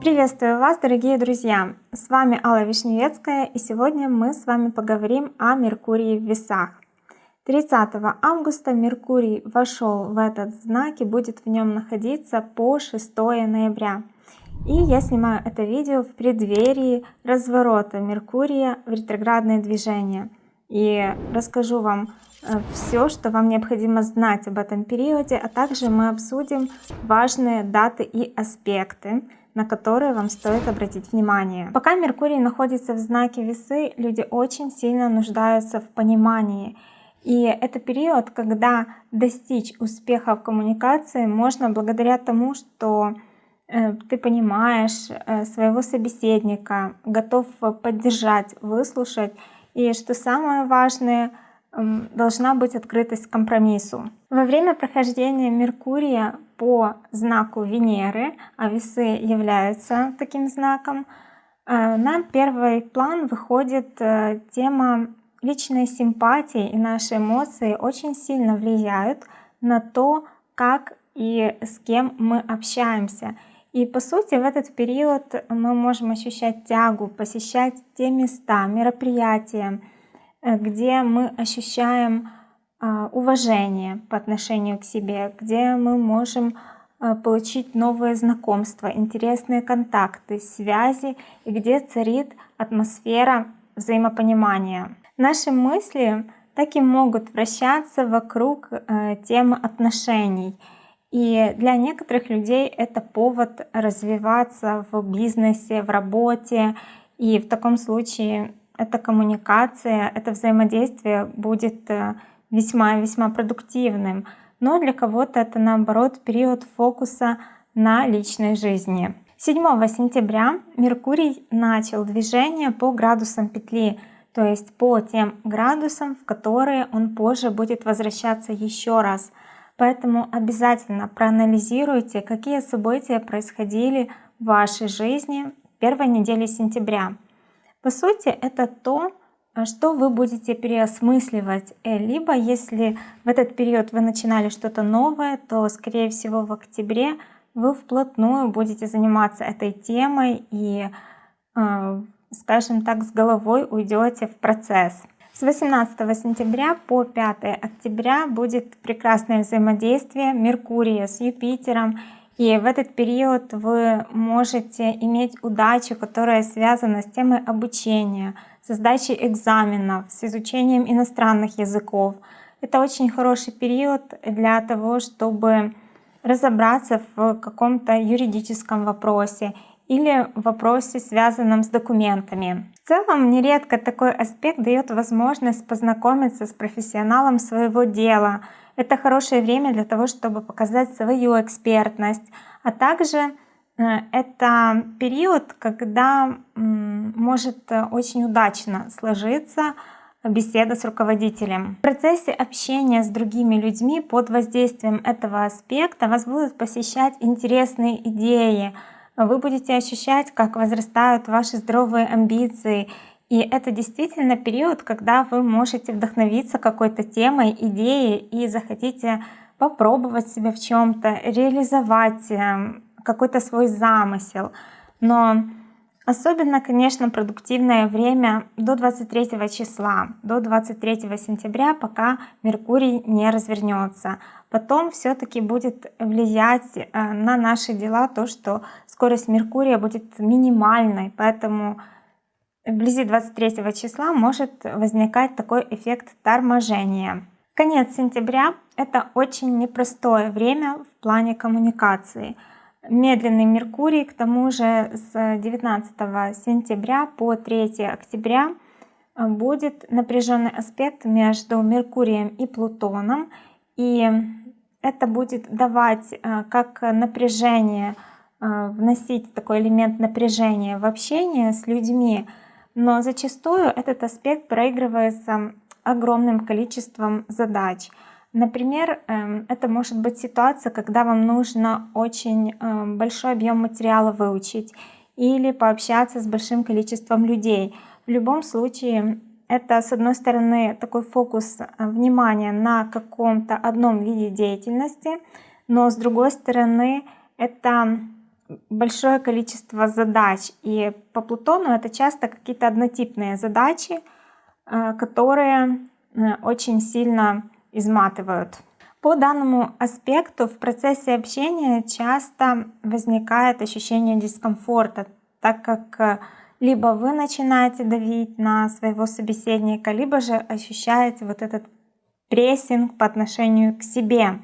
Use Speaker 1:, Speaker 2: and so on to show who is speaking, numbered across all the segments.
Speaker 1: Приветствую вас, дорогие друзья! С вами Алла Вишневецкая, и сегодня мы с вами поговорим о Меркурии в весах. 30 августа Меркурий вошел в этот знак и будет в нем находиться по 6 ноября. И я снимаю это видео в преддверии разворота Меркурия в ретроградное движение. И расскажу вам э, все, что вам необходимо знать об этом периоде, а также мы обсудим важные даты и аспекты, на которые вам стоит обратить внимание. Пока Меркурий находится в знаке весы, люди очень сильно нуждаются в понимании. И это период, когда достичь успеха в коммуникации можно благодаря тому, что э, ты понимаешь э, своего собеседника, готов поддержать, выслушать. И что самое важное, должна быть открытость к компромиссу. Во время прохождения Меркурия по знаку Венеры, а весы являются таким знаком, э, на первый план выходит э, тема личной симпатии, и наши эмоции очень сильно влияют на то, как и с кем мы общаемся. И по сути в этот период мы можем ощущать тягу, посещать те места, мероприятия, э, где мы ощущаем а, уважение по отношению к себе, где мы можем а, получить новые знакомства, интересные контакты, связи и где царит атмосфера взаимопонимания. Наши мысли так и могут вращаться вокруг э, темы отношений. И для некоторых людей это повод развиваться в бизнесе, в работе. И в таком случае эта коммуникация, это взаимодействие будет э, весьма-весьма продуктивным, но для кого-то это наоборот период фокуса на личной жизни. 7 сентября Меркурий начал движение по градусам петли, то есть по тем градусам, в которые он позже будет возвращаться еще раз. Поэтому обязательно проанализируйте, какие события происходили в вашей жизни первой неделе сентября. По сути, это то, а что вы будете переосмысливать. Э, либо если в этот период вы начинали что-то новое, то скорее всего в октябре вы вплотную будете заниматься этой темой и, а, скажем так, с головой уйдете в процесс. С 18 сентября по 5 октября будет прекрасное взаимодействие Меркурия с Юпитером. И в этот период вы можете иметь удачу, которая связана с темой обучения, со сдачей экзаменов, с изучением иностранных языков. Это очень хороший период для того, чтобы разобраться в каком-то юридическом вопросе или вопросе, связанном с документами. В целом, нередко такой аспект дает возможность познакомиться с профессионалом своего дела. Это хорошее время для того, чтобы показать свою экспертность, а также Э, это период, когда может э, очень удачно сложиться беседа с руководителем. В процессе общения с другими людьми под воздействием этого аспекта вас будут посещать интересные идеи. Вы будете ощущать, как возрастают ваши здоровые амбиции. И это действительно период, когда вы можете вдохновиться какой-то темой, идеей и захотите попробовать себя в чем-то, реализовать эм, какой-то свой замысел. Но особенно, конечно, продуктивное время до 23 числа, до 23 сентября, пока Меркурий не развернется. Потом все-таки будет влиять э, на наши дела то, что скорость Меркурия будет минимальной, поэтому вблизи 23 числа может возникать такой эффект торможения. Конец сентября — это очень непростое время в плане коммуникации — медленный Меркурий, к тому же с 19 сентября по 3 октября э, будет напряженный аспект между Меркурием и Плутоном, и это будет давать э, как напряжение, э, вносить такой элемент напряжения в общение с людьми, но зачастую этот аспект проигрывается огромным количеством задач — Например, эм, это может быть ситуация, когда вам нужно очень эм, большой объем материала выучить или пообщаться с большим количеством людей. В любом случае это, с одной стороны, такой фокус внимания на каком-то одном виде деятельности, но с другой стороны, это большое количество задач. И по Плутону это часто какие-то однотипные задачи, э, которые э, очень сильно изматывают. По данному аспекту в процессе общения часто возникает ощущение дискомфорта, так как э, либо вы начинаете давить на своего собеседника, либо же ощущаете вот этот прессинг по отношению к себе.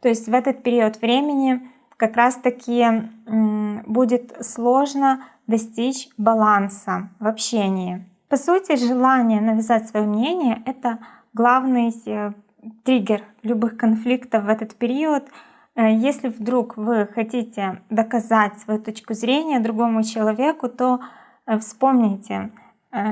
Speaker 1: То есть в этот период времени как раз таки будет сложно достичь баланса в общении. По сути, желание навязать свое мнение — это главный э, триггер любых конфликтов в этот период. Э, если вдруг вы хотите доказать свою точку зрения другому человеку, то э, вспомните,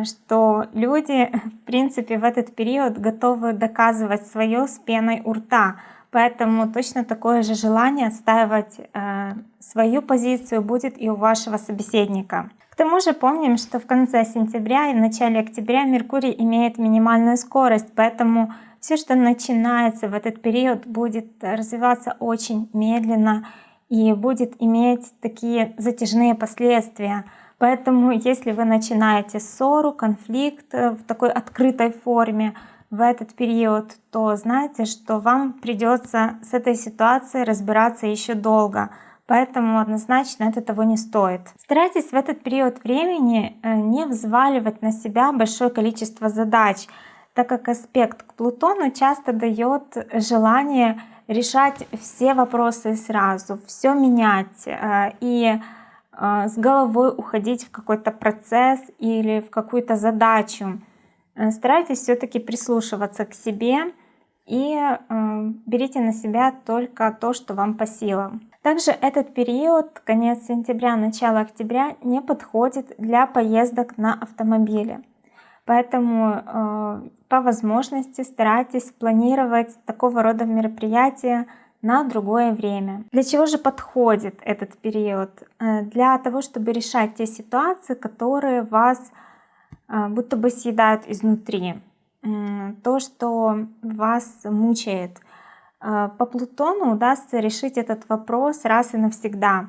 Speaker 1: что люди, в принципе, в этот период готовы доказывать свое с пеной у рта, Поэтому точно такое же желание отстаивать э, свою позицию будет и у вашего собеседника. К тому же помним, что в конце сентября и в начале октября Меркурий имеет минимальную скорость, поэтому все, что начинается в этот период, будет развиваться очень медленно и будет иметь такие затяжные последствия. Поэтому если вы начинаете ссору, конфликт э, в такой открытой форме, в этот период, то знайте, что вам придется с этой ситуацией разбираться еще долго. Поэтому однозначно это того не стоит. Старайтесь в этот период времени э, не взваливать на себя большое количество задач, так как аспект к Плутону часто дает желание решать все вопросы сразу, все менять э, и э, с головой уходить в какой-то процесс или в какую-то задачу. Э, старайтесь все-таки прислушиваться к себе и э, берите на себя только то, что вам по силам. Также этот период, конец сентября, начало октября, не подходит для поездок на автомобиле. Поэтому э, по возможности старайтесь планировать такого рода мероприятия на другое время. Для чего же подходит этот период? Для того, чтобы решать те ситуации, которые вас будто бы съедают изнутри. То, что вас мучает. А, по Плутону удастся решить этот вопрос раз и навсегда.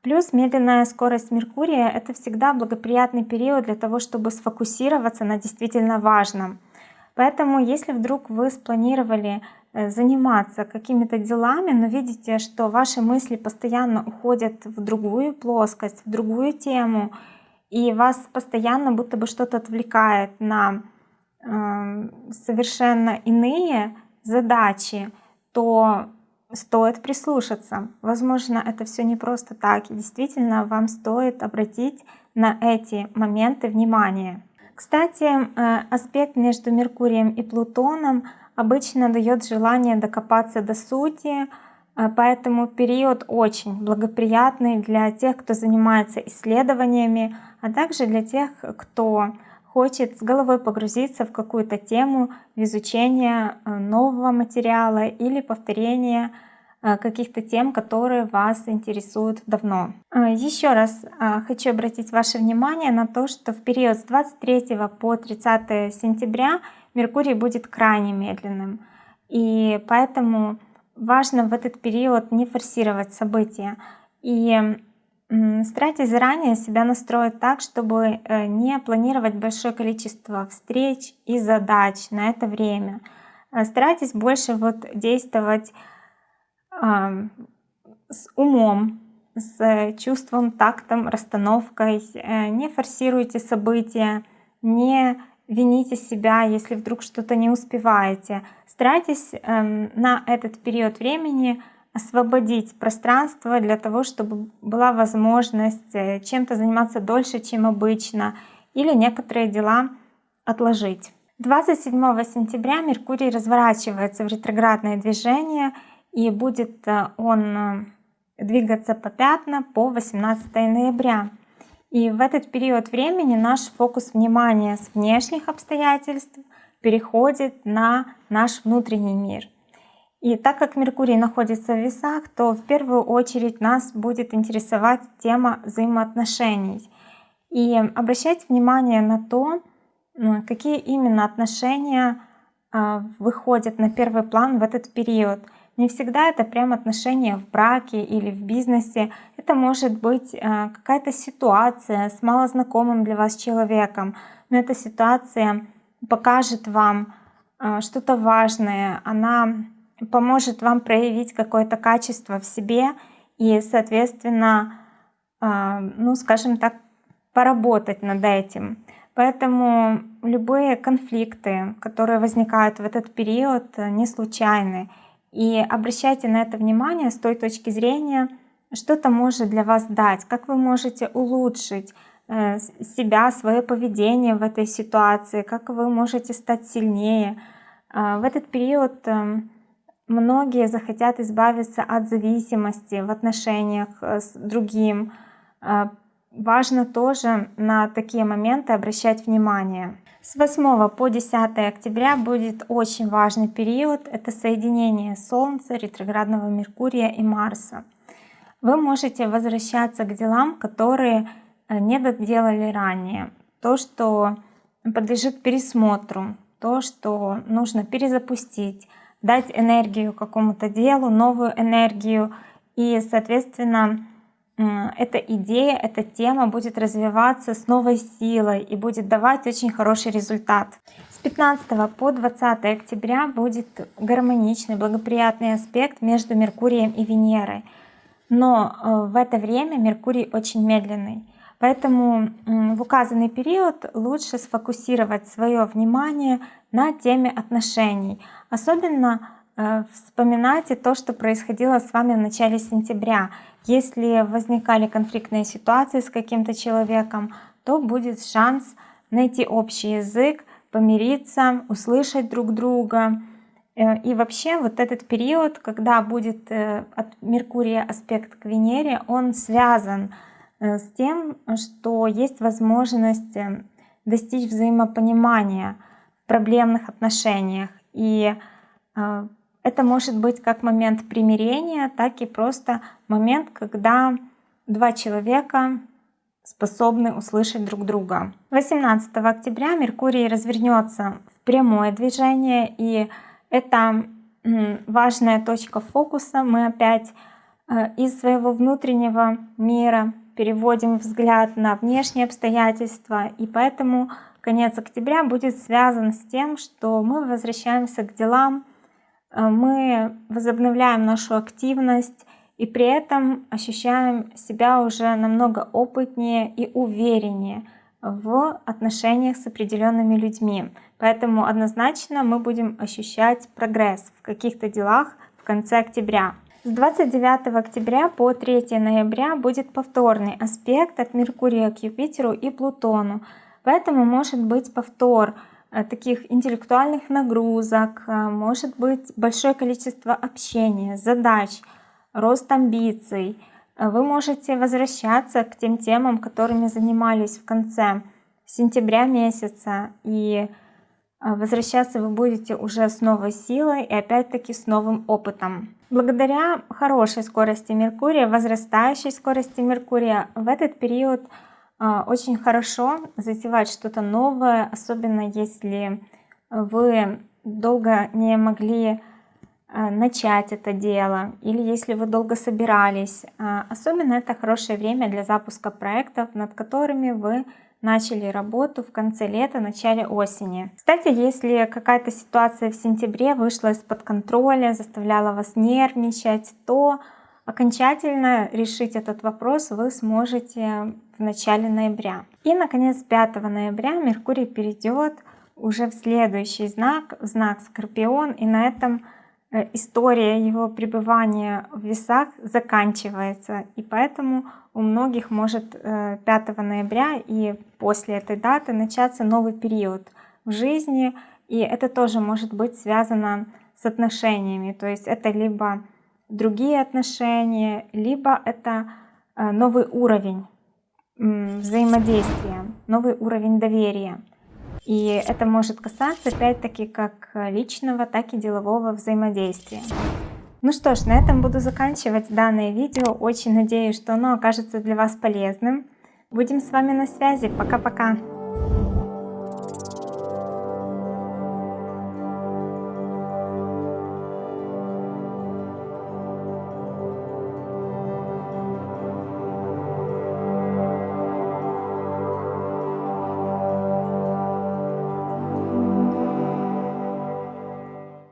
Speaker 1: Плюс медленная скорость Меркурия — это всегда благоприятный период для того, чтобы сфокусироваться на действительно важном. Поэтому, если вдруг вы спланировали э, заниматься какими-то делами, но видите, что ваши мысли постоянно уходят в другую плоскость, в другую тему, и вас постоянно будто бы что-то отвлекает на э, совершенно иные задачи, то стоит прислушаться. Возможно, это все не просто так, и действительно вам стоит обратить на эти моменты внимание. Кстати, э, аспект между Меркурием и Плутоном обычно дает желание докопаться до сути, Поэтому период очень благоприятный для тех, кто занимается исследованиями, а также для тех, кто хочет с головой погрузиться в какую-то тему в изучение э, нового материала или повторение э, каких-то тем, которые вас интересуют давно. Еще раз хочу обратить ваше внимание на то, что в период с 23 по 30 сентября Меркурий будет крайне медленным. И поэтому важно в этот период не форсировать события. И Старайтесь заранее себя настроить так, чтобы э, не планировать большое количество встреч и задач на это время. Э, старайтесь больше вот действовать с умом, с чувством, тактом, расстановкой. Э, не форсируйте события, не вините себя, если вдруг что-то не успеваете. Старайтесь эм, на этот период времени освободить пространство для того, чтобы была возможность э, чем-то заниматься дольше, чем обычно, или некоторые дела отложить. 27 сентября Меркурий разворачивается в ретроградное движение, и будет э, он э, двигаться по пятна по 18 ноября. И в этот период времени наш фокус внимания с внешних обстоятельств переходит на наш внутренний мир — и так как Меркурий находится в весах, то в первую очередь нас будет интересовать тема взаимоотношений. И обращать внимание на то, какие именно отношения а, выходят на первый план в этот период. Не всегда это прям отношения в браке или в бизнесе. Это может быть а, какая-то ситуация с малознакомым для вас человеком. Но эта ситуация покажет вам а, что-то важное. Она поможет вам проявить какое-то качество в себе и, соответственно, ну, скажем так, поработать над этим. Поэтому любые конфликты, которые возникают в этот период, не случайны. И обращайте на это внимание с той точки зрения, что это может для вас дать, как вы можете улучшить э, себя, свое поведение в этой ситуации, как вы можете стать сильнее. А, в этот период э, многие захотят избавиться от зависимости в отношениях э, с другим, а, важно тоже на такие моменты обращать внимание. С 8 по 10 октября будет очень важный период. Это соединение Солнца, ретроградного Меркурия и Марса. Вы можете возвращаться к делам, которые э, не доделали ранее. То, что подлежит пересмотру, то, что нужно перезапустить, дать энергию какому-то делу, новую энергию и, соответственно, эта идея, эта тема будет развиваться с новой силой и будет давать очень хороший результат. С 15 по 20 октября будет гармоничный, благоприятный аспект между Меркурием и Венерой. Но э, в это время Меркурий очень медленный. Поэтому в указанный период лучше сфокусировать свое внимание на теме отношений. Особенно вспоминайте то, что происходило с вами в начале сентября. Если возникали конфликтные ситуации с каким-то человеком, то будет шанс найти общий язык, помириться, услышать друг друга. Э, и вообще вот этот период, когда будет э, от Меркурия аспект к Венере, он связан с тем, что есть возможность достичь взаимопонимания в проблемных отношениях. И это может быть как момент примирения, так и просто момент, когда два человека способны услышать друг друга. 18 октября Меркурий развернется в прямое движение, и это важная точка фокуса. Мы опять э, из своего внутреннего мира переводим взгляд на внешние обстоятельства, и поэтому конец октября будет связан с тем, что мы возвращаемся к делам, мы возобновляем нашу активность и при этом ощущаем себя уже намного опытнее и увереннее в отношениях с определенными людьми. Поэтому однозначно мы будем ощущать прогресс в каких-то делах в конце октября. С 29 октября по 3 ноября будет повторный аспект от Меркурия к Юпитеру и Плутону. Поэтому может быть повтор Э, таких интеллектуальных нагрузок, э, может быть большое количество общения, задач, рост амбиций. Э, вы можете возвращаться к тем темам, которыми занимались в конце сентября месяца. И возвращаться вы будете уже с новой силой и опять-таки с новым опытом. Благодаря хорошей скорости Меркурия, возрастающей скорости Меркурия, в этот период очень хорошо затевать что-то новое, особенно если вы долго не могли а, начать это дело, или если вы долго собирались. А, особенно это хорошее время для запуска проектов, над которыми вы начали работу в конце лета, начале осени. Кстати, если какая-то ситуация в сентябре вышла из-под контроля, заставляла вас нервничать, то Окончательно решить этот вопрос вы сможете в начале ноября. И, наконец, 5 ноября Меркурий перейдет уже в следующий знак, в знак Скорпион, и на этом э, история его пребывания в весах заканчивается. И поэтому у многих может 5 э, ноября и после этой даты начаться новый период в жизни. И это тоже может быть связано с отношениями. То есть это либо другие отношения, либо это э, новый уровень взаимодействия, новый уровень доверия. И это может касаться опять-таки как личного, так и делового взаимодействия. Ну что ж, на этом буду заканчивать данное видео. Очень надеюсь, что оно окажется для вас полезным. Будем с вами на связи. Пока-пока.